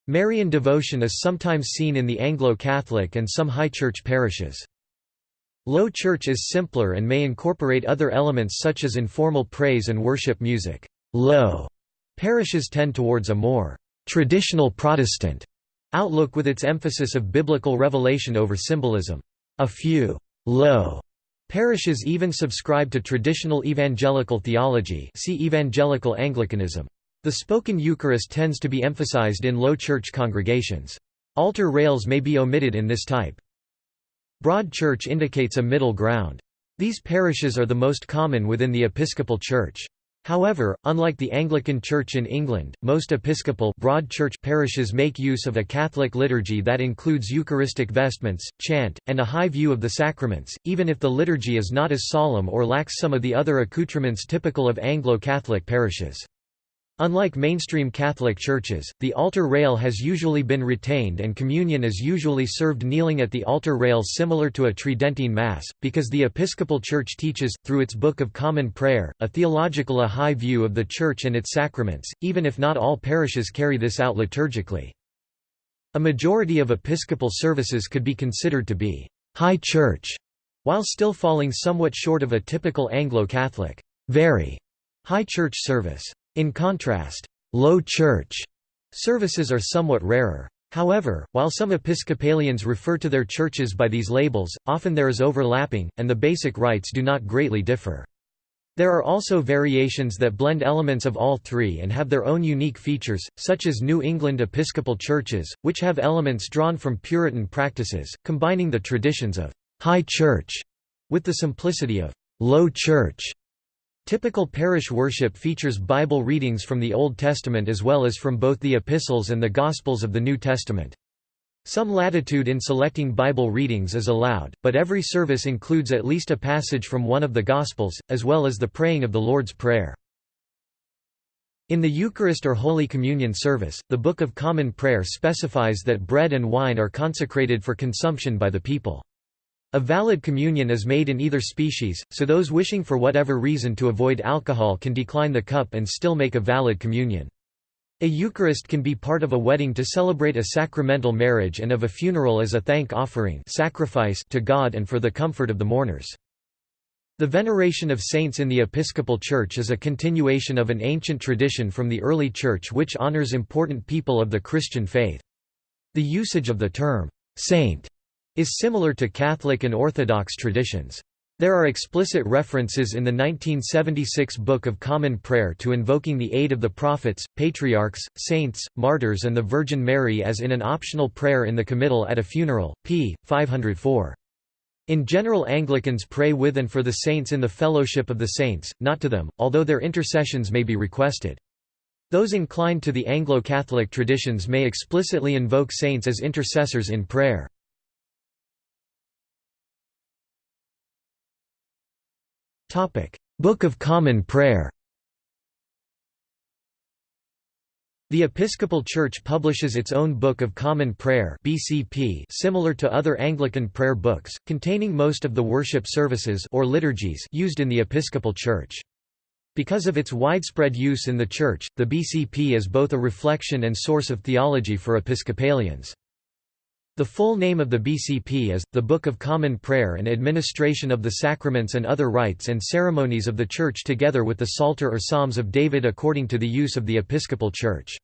Marian devotion is sometimes seen in the Anglo-Catholic and some high church parishes. Low church is simpler and may incorporate other elements such as informal praise and worship music. Low parishes tend towards a more traditional Protestant outlook with its emphasis of biblical revelation over symbolism. A few low parishes even subscribe to traditional evangelical theology see evangelical Anglicanism. The spoken Eucharist tends to be emphasized in low church congregations. Altar rails may be omitted in this type. Broad church indicates a middle ground. These parishes are the most common within the Episcopal Church. However, unlike the Anglican Church in England, most Episcopal broad church parishes make use of a Catholic liturgy that includes Eucharistic vestments, chant, and a high view of the sacraments, even if the liturgy is not as solemn or lacks some of the other accoutrements typical of Anglo-Catholic parishes. Unlike mainstream Catholic churches, the altar rail has usually been retained and communion is usually served kneeling at the altar rail similar to a Tridentine Mass, because the Episcopal Church teaches, through its Book of Common Prayer, a theological a high view of the Church and its sacraments, even if not all parishes carry this out liturgically. A majority of Episcopal services could be considered to be «high church», while still falling somewhat short of a typical Anglo-Catholic very high church service. In contrast, low church services are somewhat rarer. However, while some Episcopalians refer to their churches by these labels, often there is overlapping, and the basic rites do not greatly differ. There are also variations that blend elements of all three and have their own unique features, such as New England Episcopal churches, which have elements drawn from Puritan practices, combining the traditions of «high church» with the simplicity of «low church». Typical parish worship features Bible readings from the Old Testament as well as from both the Epistles and the Gospels of the New Testament. Some latitude in selecting Bible readings is allowed, but every service includes at least a passage from one of the Gospels, as well as the praying of the Lord's Prayer. In the Eucharist or Holy Communion service, the Book of Common Prayer specifies that bread and wine are consecrated for consumption by the people. A valid communion is made in either species, so those wishing for whatever reason to avoid alcohol can decline the cup and still make a valid communion. A Eucharist can be part of a wedding to celebrate a sacramental marriage and of a funeral as a thank offering sacrifice to God and for the comfort of the mourners. The veneration of saints in the Episcopal Church is a continuation of an ancient tradition from the early Church which honors important people of the Christian faith. The usage of the term, saint is similar to Catholic and Orthodox traditions. There are explicit references in the 1976 Book of Common Prayer to invoking the aid of the prophets, patriarchs, saints, martyrs and the Virgin Mary as in an optional prayer in the committal at a funeral, p. 504. In general Anglicans pray with and for the saints in the fellowship of the saints, not to them, although their intercessions may be requested. Those inclined to the Anglo-Catholic traditions may explicitly invoke saints as intercessors in prayer. Book of Common Prayer The Episcopal Church publishes its own Book of Common Prayer (BCP), similar to other Anglican prayer books, containing most of the worship services or liturgies used in the Episcopal Church. Because of its widespread use in the Church, the BCP is both a reflection and source of theology for Episcopalians. The full name of the BCP is, The Book of Common Prayer and Administration of the Sacraments and Other Rites and Ceremonies of the Church together with the Psalter or Psalms of David according to the use of the Episcopal Church.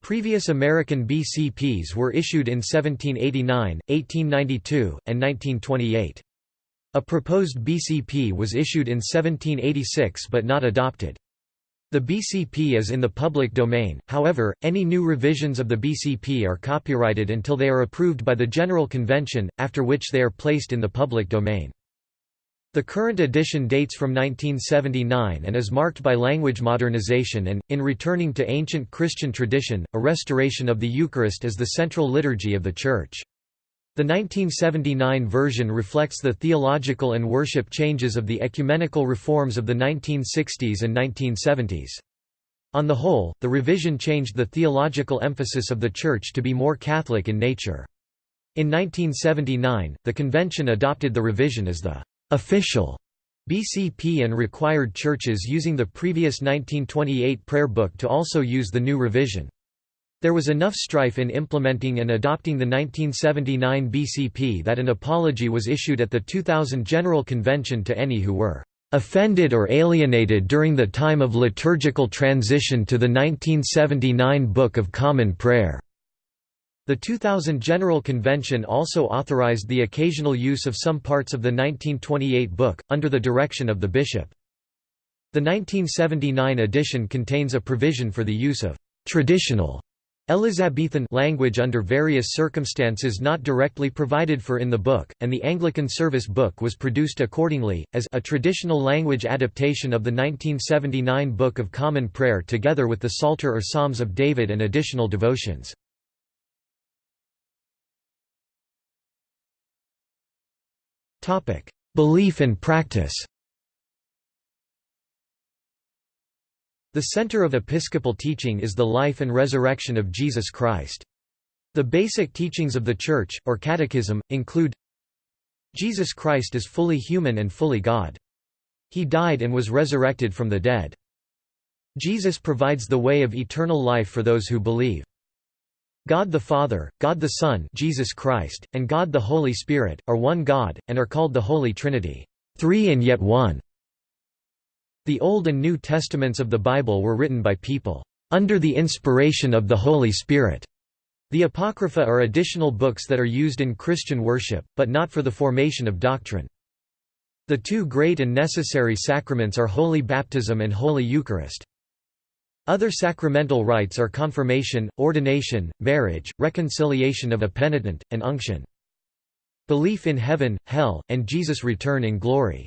Previous American BCPs were issued in 1789, 1892, and 1928. A proposed BCP was issued in 1786 but not adopted. The BCP is in the public domain, however, any new revisions of the BCP are copyrighted until they are approved by the General Convention, after which they are placed in the public domain. The current edition dates from 1979 and is marked by language modernization and, in returning to ancient Christian tradition, a restoration of the Eucharist as the central liturgy of the Church. The 1979 version reflects the theological and worship changes of the ecumenical reforms of the 1960s and 1970s. On the whole, the revision changed the theological emphasis of the Church to be more Catholic in nature. In 1979, the convention adopted the revision as the official BCP and required churches using the previous 1928 prayer book to also use the new revision. There was enough strife in implementing and adopting the 1979 BCP that an apology was issued at the 2000 General Convention to any who were offended or alienated during the time of liturgical transition to the 1979 Book of Common Prayer. The 2000 General Convention also authorized the occasional use of some parts of the 1928 book, under the direction of the bishop. The 1979 edition contains a provision for the use of «traditional» Elizabethan language under various circumstances not directly provided for in the book, and the Anglican Service Book was produced accordingly, as a traditional language adaptation of the 1979 Book of Common Prayer together with the Psalter or Psalms of David and additional devotions. Belief and practice The center of episcopal teaching is the life and resurrection of Jesus Christ. The basic teachings of the Church, or Catechism, include Jesus Christ is fully human and fully God. He died and was resurrected from the dead. Jesus provides the way of eternal life for those who believe. God the Father, God the Son Jesus Christ, and God the Holy Spirit, are one God, and are called the Holy Trinity, three and yet one. The Old and New Testaments of the Bible were written by people, "...under the inspiration of the Holy Spirit." The Apocrypha are additional books that are used in Christian worship, but not for the formation of doctrine. The two great and necessary sacraments are Holy Baptism and Holy Eucharist. Other sacramental rites are confirmation, ordination, marriage, reconciliation of a penitent, and unction. Belief in heaven, hell, and Jesus' return in glory.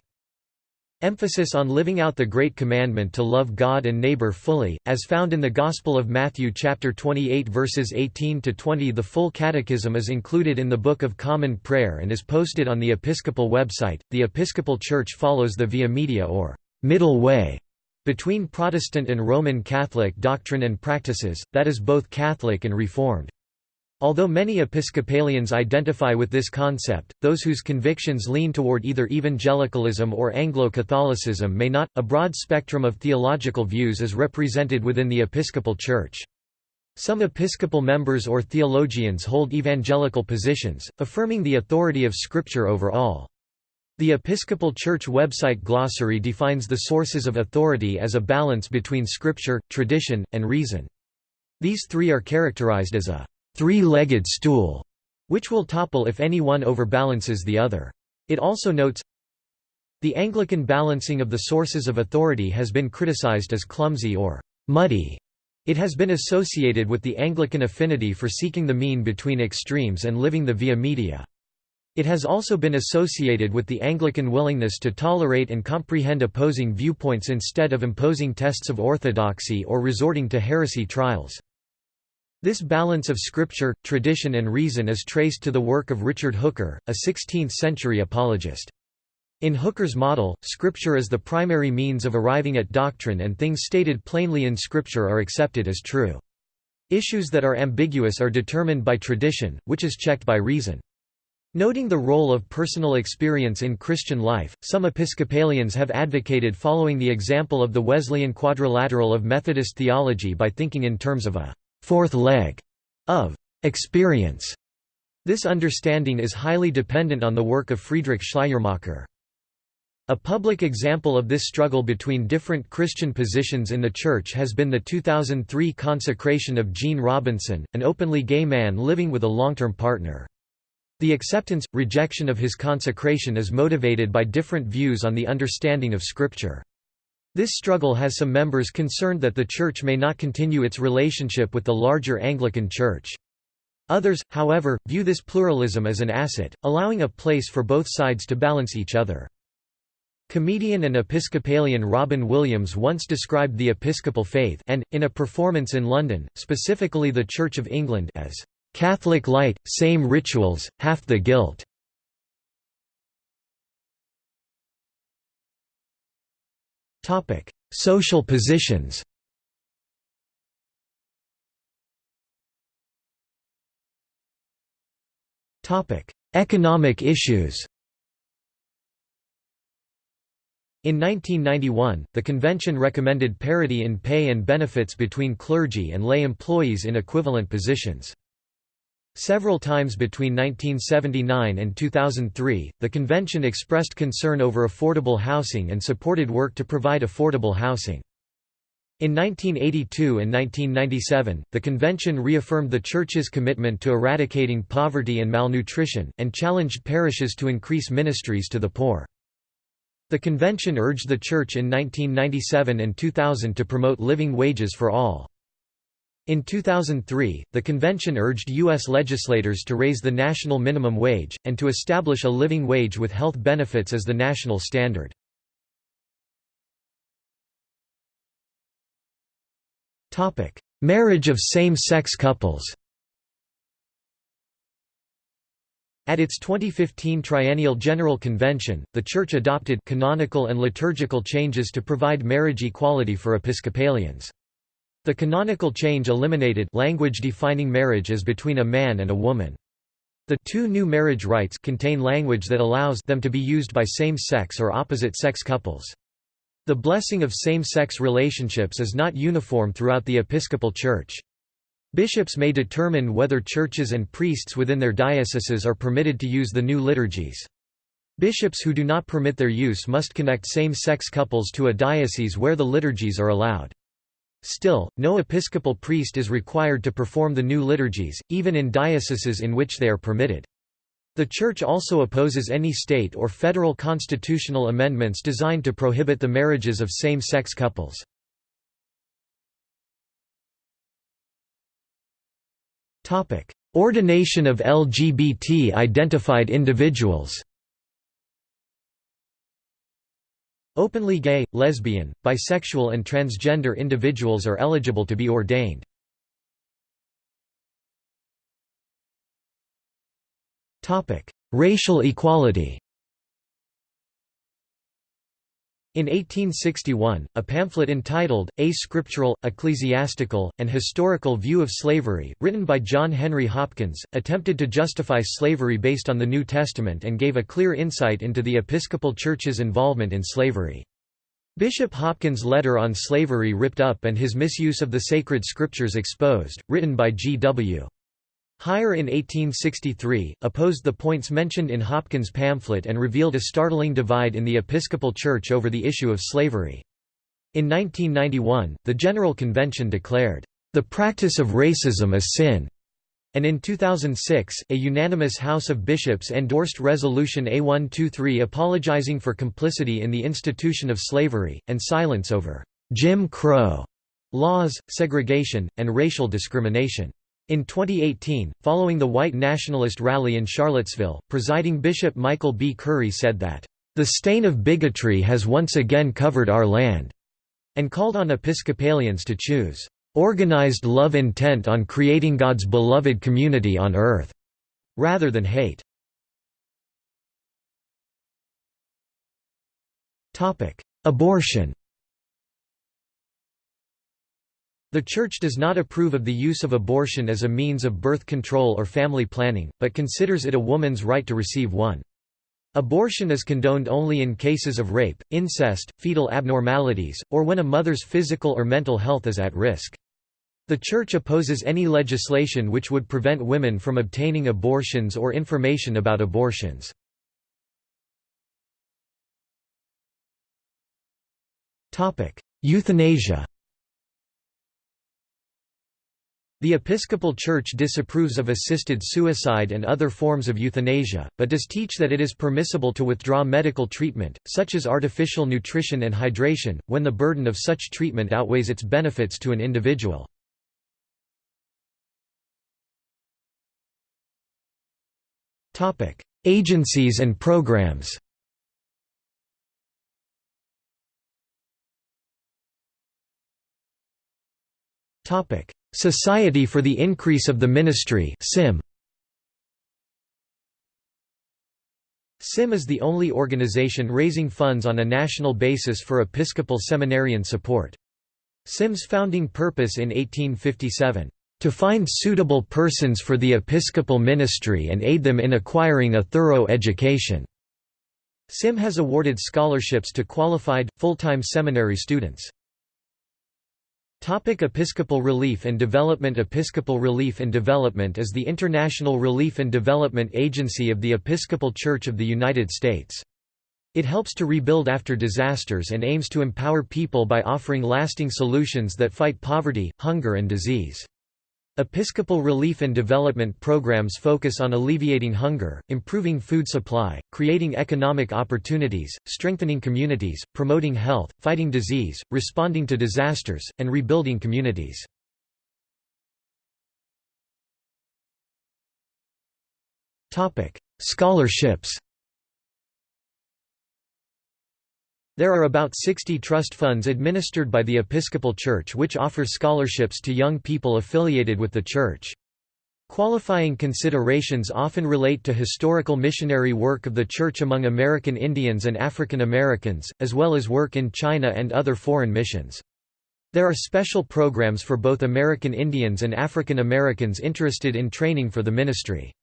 Emphasis on living out the Great Commandment to love God and neighbor fully, as found in the Gospel of Matthew chapter 28 verses 18 to 20. The full catechism is included in the Book of Common Prayer and is posted on the Episcopal website. The Episcopal Church follows the Via Media or middle way between Protestant and Roman Catholic doctrine and practices, that is both Catholic and Reformed. Although many Episcopalians identify with this concept, those whose convictions lean toward either evangelicalism or Anglo-Catholicism may not. A broad spectrum of theological views is represented within the Episcopal Church. Some Episcopal members or theologians hold evangelical positions, affirming the authority of Scripture over all. The Episcopal Church website glossary defines the sources of authority as a balance between Scripture, tradition, and reason. These three are characterized as a three-legged stool, which will topple if any one overbalances the other. It also notes, the Anglican balancing of the sources of authority has been criticized as clumsy or muddy. It has been associated with the Anglican affinity for seeking the mean between extremes and living the via media. It has also been associated with the Anglican willingness to tolerate and comprehend opposing viewpoints instead of imposing tests of orthodoxy or resorting to heresy trials. This balance of scripture, tradition and reason is traced to the work of Richard Hooker, a 16th-century apologist. In Hooker's model, scripture is the primary means of arriving at doctrine and things stated plainly in scripture are accepted as true. Issues that are ambiguous are determined by tradition, which is checked by reason. Noting the role of personal experience in Christian life, some Episcopalians have advocated following the example of the Wesleyan quadrilateral of Methodist theology by thinking in terms of a fourth leg of experience. This understanding is highly dependent on the work of Friedrich Schleiermacher. A public example of this struggle between different Christian positions in the Church has been the 2003 consecration of Gene Robinson, an openly gay man living with a long-term partner. The acceptance, rejection of his consecration is motivated by different views on the understanding of Scripture. This struggle has some members concerned that the Church may not continue its relationship with the larger Anglican Church. Others, however, view this pluralism as an asset, allowing a place for both sides to balance each other. Comedian and Episcopalian Robin Williams once described the Episcopal faith and, in a performance in London, specifically the Church of England as, "...Catholic light, same rituals, half the guilt." Topic: Social positions. Topic: Economic issues. In 1991, the convention recommended parity in pay and benefits between clergy and lay employees in equivalent positions. Several times between 1979 and 2003, the convention expressed concern over affordable housing and supported work to provide affordable housing. In 1982 and 1997, the convention reaffirmed the Church's commitment to eradicating poverty and malnutrition, and challenged parishes to increase ministries to the poor. The convention urged the Church in 1997 and 2000 to promote living wages for all. In 2003, the convention urged U.S. legislators to raise the national minimum wage, and to establish a living wage with health benefits as the national standard. Marriage of same-sex couples At its 2015 Triennial General Convention, the Church adopted canonical and liturgical changes to provide marriage equality for Episcopalians. The canonical change eliminated language defining marriage as between a man and a woman. The two new marriage rites contain language that allows them to be used by same-sex or opposite-sex couples. The blessing of same-sex relationships is not uniform throughout the Episcopal Church. Bishops may determine whether churches and priests within their dioceses are permitted to use the new liturgies. Bishops who do not permit their use must connect same-sex couples to a diocese where the liturgies are allowed. Still, no episcopal priest is required to perform the new liturgies, even in dioceses in which they are permitted. The Church also opposes any state or federal constitutional amendments designed to prohibit the marriages of same-sex couples. Ordination of LGBT-identified individuals Openly gay, lesbian, bisexual and transgender individuals are eligible to be ordained. Racial equality In 1861, a pamphlet entitled, A Scriptural, Ecclesiastical, and Historical View of Slavery, written by John Henry Hopkins, attempted to justify slavery based on the New Testament and gave a clear insight into the Episcopal Church's involvement in slavery. Bishop Hopkins' letter on slavery ripped up and his misuse of the sacred scriptures exposed, written by G.W. Heyer in 1863, opposed the points mentioned in Hopkins' pamphlet and revealed a startling divide in the Episcopal Church over the issue of slavery. In 1991, the General Convention declared, "...the practice of racism is sin." And in 2006, a unanimous House of Bishops endorsed Resolution A123 apologizing for complicity in the institution of slavery, and silence over Jim Crow laws, segregation, and racial discrimination. In 2018, following the white nationalist rally in Charlottesville, presiding Bishop Michael B. Curry said that, "...the stain of bigotry has once again covered our land," and called on Episcopalians to choose, "...organized love intent on creating God's beloved community on earth," rather than hate. Abortion The Church does not approve of the use of abortion as a means of birth control or family planning, but considers it a woman's right to receive one. Abortion is condoned only in cases of rape, incest, fetal abnormalities, or when a mother's physical or mental health is at risk. The Church opposes any legislation which would prevent women from obtaining abortions or information about abortions. Euthanasia The Episcopal Church disapproves of assisted suicide and other forms of euthanasia, but does teach that it is permissible to withdraw medical treatment, such as artificial nutrition and hydration, when the burden of such treatment outweighs its benefits to an individual. Agencies and programs Topic: Society for the Increase of the Ministry SIM. SIM is the only organization raising funds on a national basis for Episcopal seminarian support. SIM's founding purpose in 1857, "...to find suitable persons for the episcopal ministry and aid them in acquiring a thorough education." SIM has awarded scholarships to qualified, full-time seminary students. Topic Episcopal Relief and Development Episcopal Relief and Development is the international relief and development agency of the Episcopal Church of the United States. It helps to rebuild after disasters and aims to empower people by offering lasting solutions that fight poverty, hunger and disease. Episcopal relief and development programs focus on alleviating hunger, improving food supply, creating economic opportunities, strengthening communities, promoting health, fighting disease, responding to disasters, and rebuilding communities. Scholarships There are about 60 trust funds administered by the Episcopal Church which offer scholarships to young people affiliated with the Church. Qualifying considerations often relate to historical missionary work of the Church among American Indians and African Americans, as well as work in China and other foreign missions. There are special programs for both American Indians and African Americans interested in training for the ministry.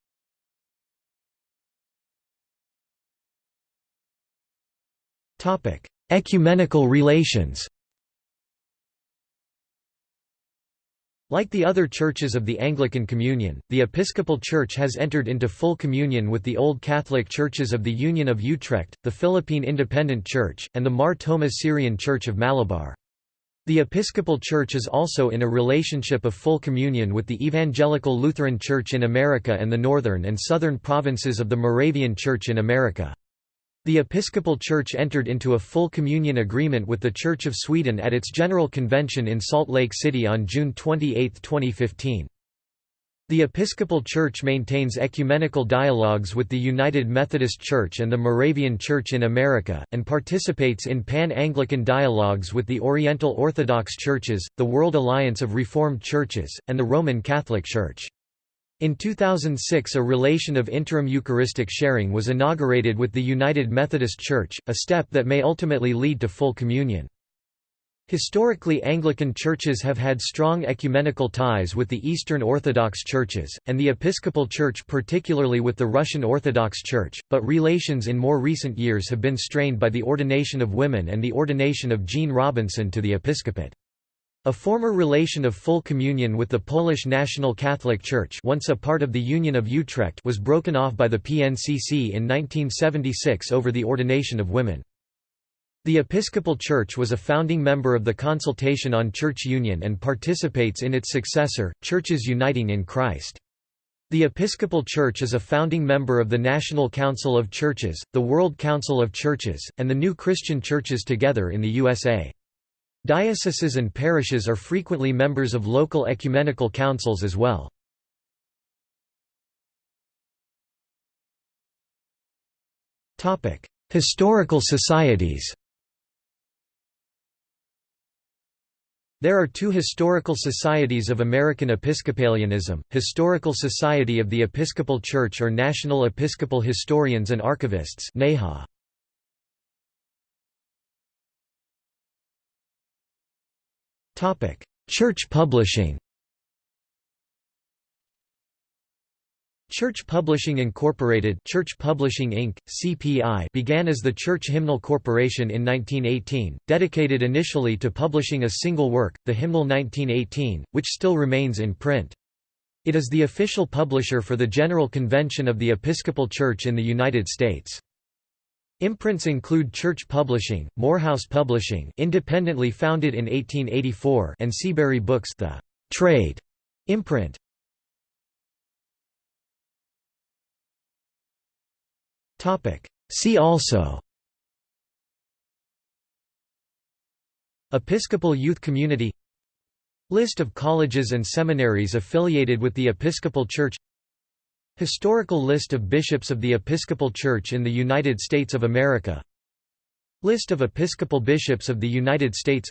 Ecumenical relations Like the other churches of the Anglican Communion, the Episcopal Church has entered into full communion with the Old Catholic Churches of the Union of Utrecht, the Philippine Independent Church, and the Mar Thoma Syrian Church of Malabar. The Episcopal Church is also in a relationship of full communion with the Evangelical Lutheran Church in America and the northern and southern provinces of the Moravian Church in America. The Episcopal Church entered into a full communion agreement with the Church of Sweden at its General Convention in Salt Lake City on June 28, 2015. The Episcopal Church maintains ecumenical dialogues with the United Methodist Church and the Moravian Church in America, and participates in Pan-Anglican dialogues with the Oriental Orthodox Churches, the World Alliance of Reformed Churches, and the Roman Catholic Church. In 2006 a relation of interim Eucharistic sharing was inaugurated with the United Methodist Church, a step that may ultimately lead to full communion. Historically Anglican churches have had strong ecumenical ties with the Eastern Orthodox churches, and the Episcopal Church particularly with the Russian Orthodox Church, but relations in more recent years have been strained by the ordination of women and the ordination of Gene Robinson to the episcopate. A former relation of full communion with the Polish National Catholic Church once a part of the Union of Utrecht was broken off by the PNCC in 1976 over the ordination of women. The Episcopal Church was a founding member of the Consultation on Church Union and participates in its successor, Churches Uniting in Christ. The Episcopal Church is a founding member of the National Council of Churches, the World Council of Churches, and the New Christian Churches Together in the USA. Dioceses and parishes are frequently members of local ecumenical councils as well. Historical societies There are two historical societies of American Episcopalianism, Historical Society of the Episcopal Church or National Episcopal Historians and Archivists NEHA. Church publishing Church Publishing Incorporated Church Publishing Inc., CPI began as the Church Hymnal Corporation in 1918, dedicated initially to publishing a single work, the Hymnal 1918, which still remains in print. It is the official publisher for the General Convention of the Episcopal Church in the United States. Imprints include Church Publishing, Morehouse Publishing independently founded in 1884 and Seabury Books the «trade» imprint. See also Episcopal Youth Community List of colleges and seminaries affiliated with the Episcopal Church Historical list of bishops of the Episcopal Church in the United States of America. List of Episcopal bishops of the United States.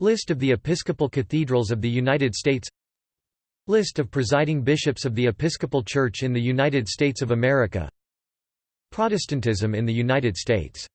List of the Episcopal cathedrals of the United States. List of presiding bishops of the Episcopal Church in the United States of America. Protestantism in the United States